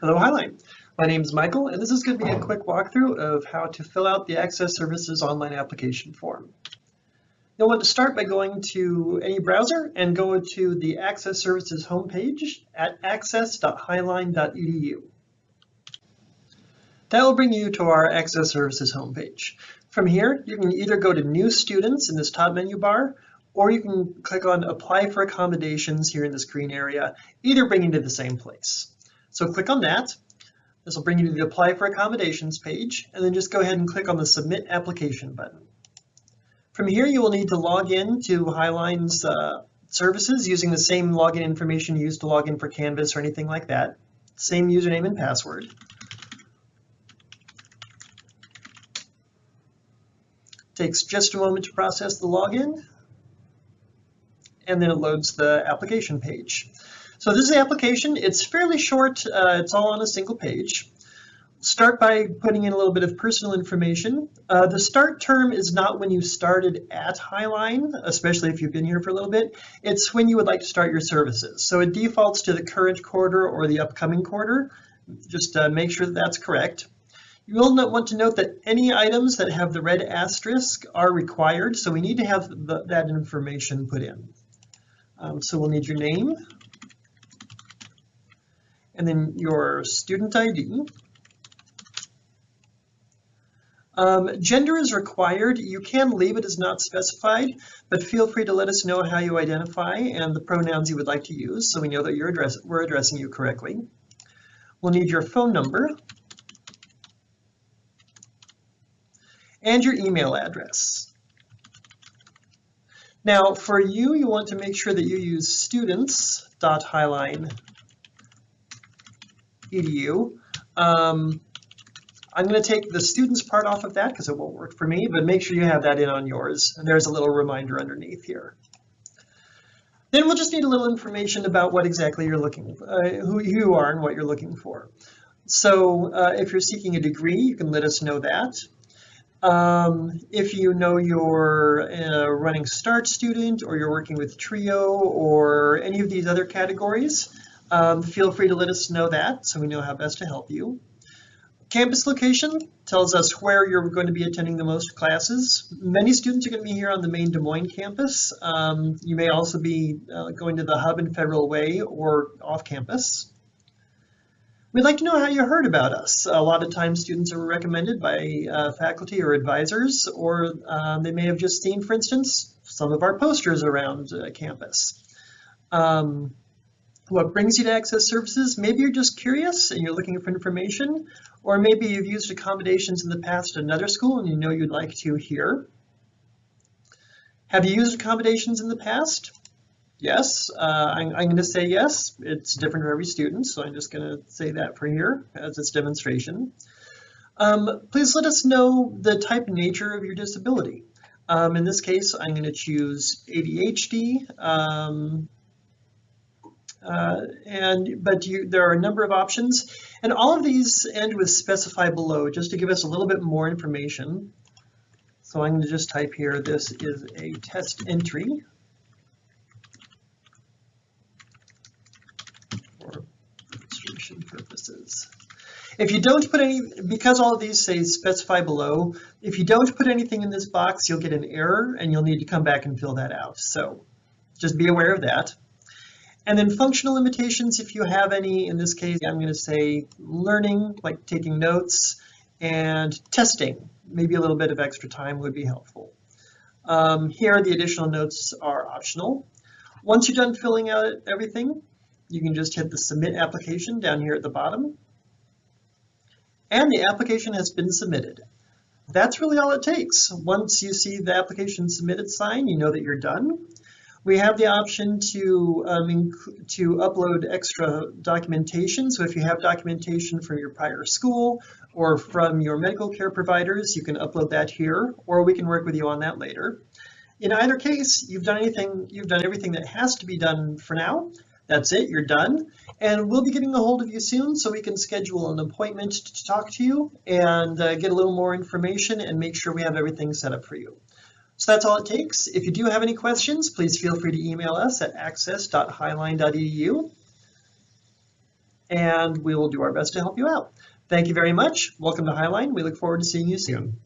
Hello Highline. My name is Michael and this is going to be a quick walkthrough of how to fill out the Access Services online application form. You'll want to start by going to any browser and go to the Access Services homepage at access.highline.edu. That will bring you to our Access Services homepage. From here, you can either go to New Students in this top menu bar, or you can click on Apply for Accommodations here in this green area, either bringing you to the same place. So click on that. This will bring you to the Apply for Accommodations page, and then just go ahead and click on the Submit Application button. From here, you will need to log in to Highline's uh, services using the same login information you used to log in for Canvas or anything like that. Same username and password. Takes just a moment to process the login, and then it loads the application page. So this is the application. It's fairly short. Uh, it's all on a single page. Start by putting in a little bit of personal information. Uh, the start term is not when you started at Highline, especially if you've been here for a little bit. It's when you would like to start your services. So it defaults to the current quarter or the upcoming quarter. Just uh, make sure that that's correct. You will want to note that any items that have the red asterisk are required, so we need to have the, that information put in. Um, so we'll need your name, and then your student ID. Um, gender is required. You can leave it as not specified, but feel free to let us know how you identify and the pronouns you would like to use so we know that you're address we're addressing you correctly. We'll need your phone number and your email address. Now for you, you want to make sure that you use students.highline edu. Um, I'm going to take the students part off of that because it won't work for me, but make sure you have that in on yours. And there's a little reminder underneath here. Then we'll just need a little information about what exactly you're looking uh, who you are and what you're looking for. So uh, if you're seeking a degree, you can let us know that. Um, if you know you're a running START student or you're working with TRIO or any of these other categories, um, feel free to let us know that so we know how best to help you. Campus location tells us where you're going to be attending the most classes. Many students are going to be here on the main Des Moines campus. Um, you may also be uh, going to the hub in Federal Way or off campus. We'd like to know how you heard about us. A lot of times students are recommended by uh, faculty or advisors, or uh, they may have just seen, for instance, some of our posters around uh, campus. Um, what brings you to Access Services. Maybe you're just curious and you're looking for information, or maybe you've used accommodations in the past at another school and you know you'd like to here. Have you used accommodations in the past? Yes, uh, I'm, I'm going to say yes. It's different for every student, so I'm just going to say that for here as its demonstration. Um, please let us know the type and nature of your disability. Um, in this case, I'm going to choose ADHD. Um, uh, and but you, there are a number of options, and all of these end with specify below, just to give us a little bit more information. So I'm going to just type here, this is a test entry for demonstration purposes. If you don't put any, because all of these say specify below, if you don't put anything in this box, you'll get an error and you'll need to come back and fill that out. So just be aware of that. And then functional limitations, if you have any, in this case, I'm going to say learning, like taking notes, and testing. Maybe a little bit of extra time would be helpful. Um, here, the additional notes are optional. Once you're done filling out everything, you can just hit the Submit Application down here at the bottom. And the application has been submitted. That's really all it takes. Once you see the application submitted sign, you know that you're done. We have the option to, um, to upload extra documentation. So if you have documentation from your prior school or from your medical care providers, you can upload that here, or we can work with you on that later. In either case, you've done anything, you've done everything that has to be done for now. That's it, you're done. And we'll be getting a hold of you soon so we can schedule an appointment to talk to you and uh, get a little more information and make sure we have everything set up for you. So that's all it takes. If you do have any questions, please feel free to email us at access.highline.edu. and we will do our best to help you out. Thank you very much. Welcome to Highline. We look forward to seeing you soon.